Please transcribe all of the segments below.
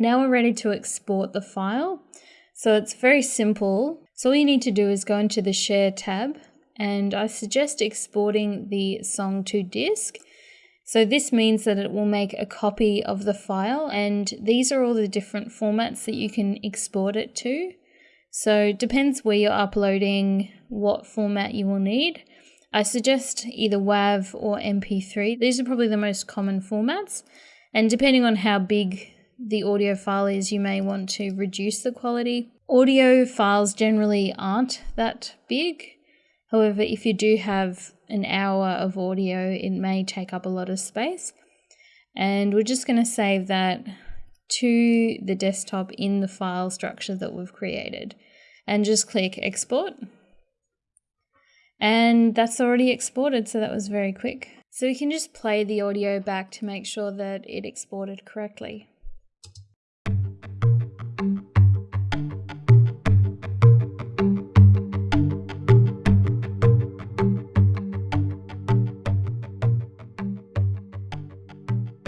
Now we're ready to export the file. So it's very simple. So all you need to do is go into the Share tab and I suggest exporting the song to disk. So this means that it will make a copy of the file and these are all the different formats that you can export it to. So depends where you're uploading, what format you will need. I suggest either WAV or MP3. These are probably the most common formats. And depending on how big the audio file is, you may want to reduce the quality. Audio files generally aren't that big. However, if you do have an hour of audio, it may take up a lot of space. And we're just going to save that to the desktop in the file structure that we've created. And just click export. And that's already exported, so that was very quick. So we can just play the audio back to make sure that it exported correctly.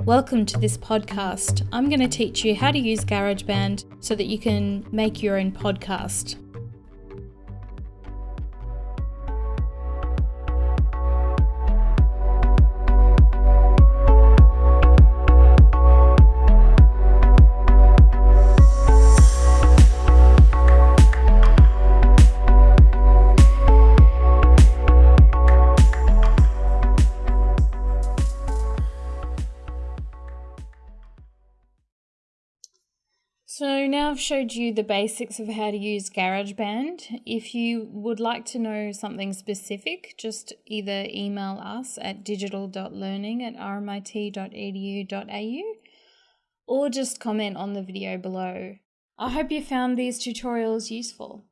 Welcome to this podcast. I'm going to teach you how to use GarageBand so that you can make your own podcast. So now I've showed you the basics of how to use GarageBand. If you would like to know something specific, just either email us at digital.learning at rmit.edu.au or just comment on the video below. I hope you found these tutorials useful.